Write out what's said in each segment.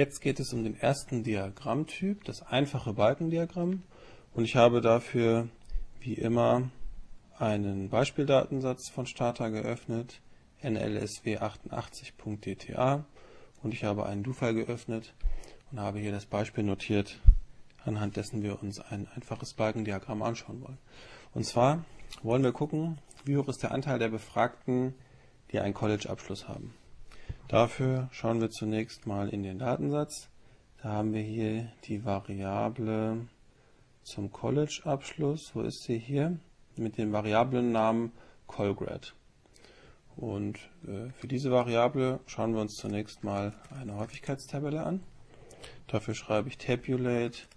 Jetzt geht es um den ersten Diagrammtyp, das einfache Balkendiagramm. Und ich habe dafür, wie immer, einen Beispieldatensatz von Stata geöffnet, nlsw88.dta und ich habe einen Do-File geöffnet und habe hier das Beispiel notiert, anhand dessen wir uns ein einfaches Balkendiagramm anschauen wollen. Und zwar wollen wir gucken, wie hoch ist der Anteil der Befragten, die einen College-Abschluss haben. Dafür schauen wir zunächst mal in den Datensatz. Da haben wir hier die Variable zum College-Abschluss. Wo ist sie hier? Mit dem Variablennamen Colgrad. Und äh, für diese Variable schauen wir uns zunächst mal eine Häufigkeitstabelle an. Dafür schreibe ich tabulate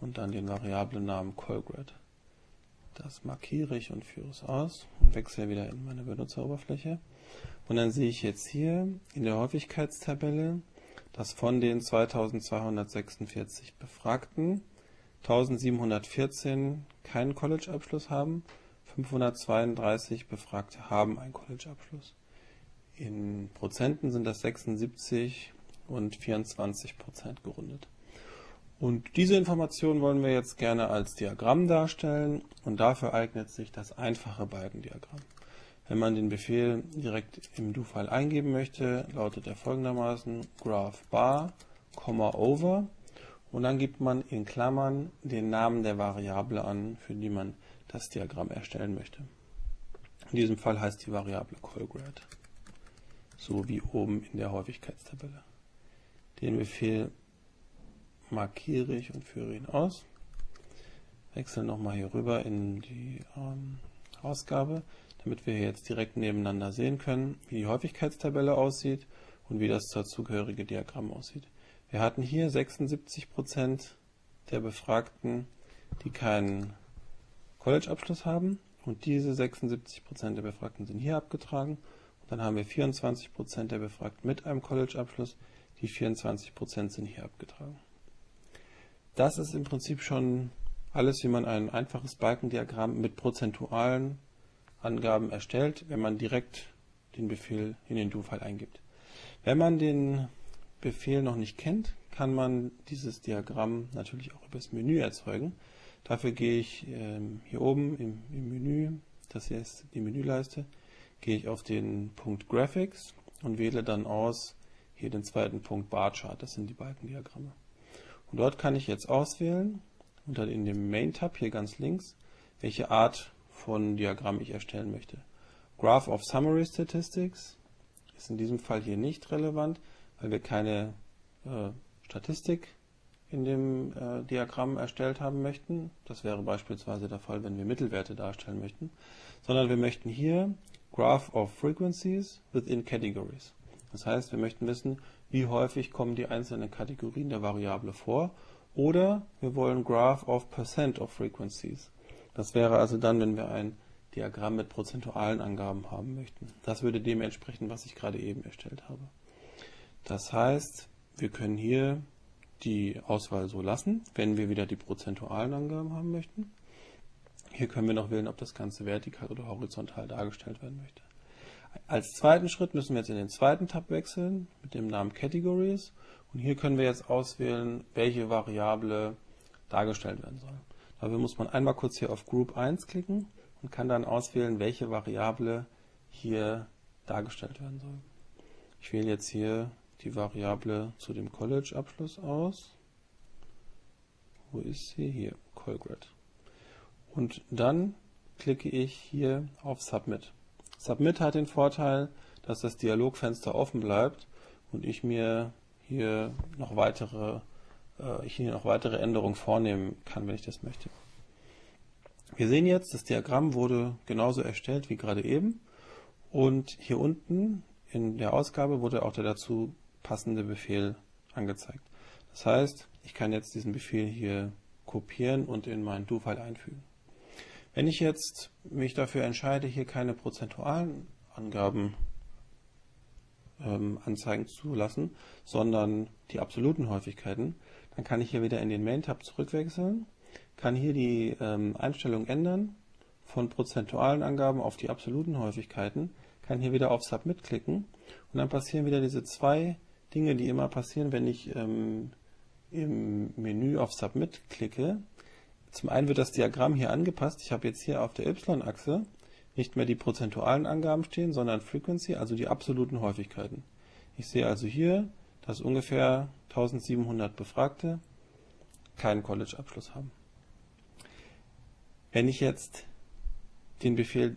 und dann den Variablennamen Colgrad. Das markiere ich und führe es aus und wechsle wieder in meine Benutzeroberfläche. Und dann sehe ich jetzt hier in der Häufigkeitstabelle, dass von den 2246 Befragten 1714 keinen College-Abschluss haben, 532 Befragte haben einen College-Abschluss. In Prozenten sind das 76 und 24 Prozent gerundet. Und diese Information wollen wir jetzt gerne als Diagramm darstellen und dafür eignet sich das einfache Balkendiagramm. Wenn man den Befehl direkt im Do-File eingeben möchte, lautet er folgendermaßen graph bar, over und dann gibt man in Klammern den Namen der Variable an, für die man das Diagramm erstellen möchte. In diesem Fall heißt die Variable callgrad, so wie oben in der Häufigkeitstabelle. Den Befehl markiere ich und führe ihn aus. Wechsle nochmal hier rüber in die ähm, Ausgabe damit wir jetzt direkt nebeneinander sehen können, wie die Häufigkeitstabelle aussieht und wie das dazugehörige Diagramm aussieht. Wir hatten hier 76% der Befragten, die keinen College-Abschluss haben und diese 76% der Befragten sind hier abgetragen. Und dann haben wir 24% der Befragten mit einem College-Abschluss, die 24% sind hier abgetragen. Das ist im Prinzip schon alles, wie man ein einfaches Balkendiagramm mit prozentualen Angaben erstellt, wenn man direkt den Befehl in den Do-File eingibt. Wenn man den Befehl noch nicht kennt, kann man dieses Diagramm natürlich auch über das Menü erzeugen. Dafür gehe ich ähm, hier oben im, im, Menü, das hier ist die Menüleiste, gehe ich auf den Punkt Graphics und wähle dann aus hier den zweiten Punkt Bar Chart, das sind die Balkendiagramme. Und dort kann ich jetzt auswählen, unter in dem Main Tab hier ganz links, welche Art von Diagramm ich erstellen möchte. Graph of Summary Statistics ist in diesem Fall hier nicht relevant, weil wir keine äh, Statistik in dem äh, Diagramm erstellt haben möchten. Das wäre beispielsweise der Fall, wenn wir Mittelwerte darstellen möchten. Sondern wir möchten hier Graph of Frequencies within Categories. Das heißt, wir möchten wissen, wie häufig kommen die einzelnen Kategorien der Variable vor. Oder wir wollen Graph of Percent of Frequencies. Das wäre also dann, wenn wir ein Diagramm mit prozentualen Angaben haben möchten. Das würde dem entsprechen, was ich gerade eben erstellt habe. Das heißt, wir können hier die Auswahl so lassen, wenn wir wieder die prozentualen Angaben haben möchten. Hier können wir noch wählen, ob das Ganze vertikal oder horizontal dargestellt werden möchte. Als zweiten Schritt müssen wir jetzt in den zweiten Tab wechseln mit dem Namen Categories und hier können wir jetzt auswählen, welche Variable dargestellt werden soll. Dafür muss man einmal kurz hier auf Group 1 klicken und kann dann auswählen, welche Variable hier dargestellt werden soll. Ich wähle jetzt hier die Variable zu dem College-Abschluss aus. Wo ist sie? Hier, Colgrad. Und dann klicke ich hier auf Submit. Submit hat den Vorteil, dass das Dialogfenster offen bleibt und ich mir hier noch weitere äh, ich hier noch weitere Änderungen vornehmen kann, wenn ich das möchte. Wir sehen jetzt, das Diagramm wurde genauso erstellt wie gerade eben und hier unten in der Ausgabe wurde auch der dazu passende Befehl angezeigt. Das heißt, ich kann jetzt diesen Befehl hier kopieren und in mein Do-File einfügen. Wenn ich jetzt mich dafür entscheide, hier keine prozentualen Angaben ähm, anzeigen zu lassen, sondern die absoluten Häufigkeiten, dann kann ich hier wieder in den Main-Tab zurückwechseln, kann hier die ähm, Einstellung ändern von prozentualen Angaben auf die absoluten Häufigkeiten, kann hier wieder auf Submit klicken und dann passieren wieder diese zwei Dinge, die immer passieren, wenn ich ähm, im Menü auf Submit klicke. Zum einen wird das Diagramm hier angepasst. Ich habe jetzt hier auf der y-Achse nicht mehr die prozentualen Angaben stehen, sondern Frequency, also die absoluten Häufigkeiten. Ich sehe also hier, dass ungefähr 1700 Befragte keinen College-Abschluss haben. Wenn ich jetzt den Befehl,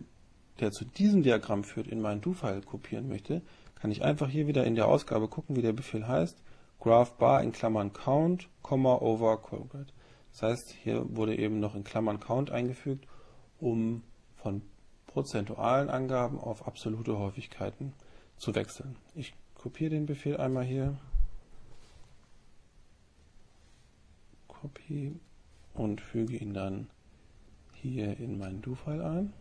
der zu diesem Diagramm führt, in meinen Do-File kopieren möchte, kann ich einfach hier wieder in der Ausgabe gucken, wie der Befehl heißt, graph bar in Klammern count, over quadrat. Das heißt, hier wurde eben noch in Klammern count eingefügt, um von prozentualen Angaben auf absolute Häufigkeiten zu wechseln. Ich kopiere den Befehl einmal hier, Copy und füge ihn dann hier in meinen Do-File ein.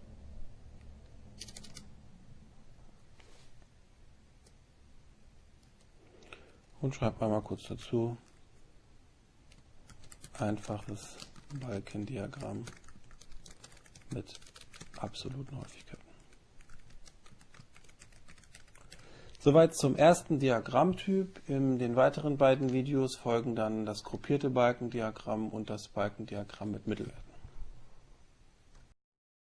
Und schreibe einmal kurz dazu einfaches Balkendiagramm mit absoluten Häufigkeiten. Soweit zum ersten Diagrammtyp. In den weiteren beiden Videos folgen dann das gruppierte Balkendiagramm und das Balkendiagramm mit Mittelwerten.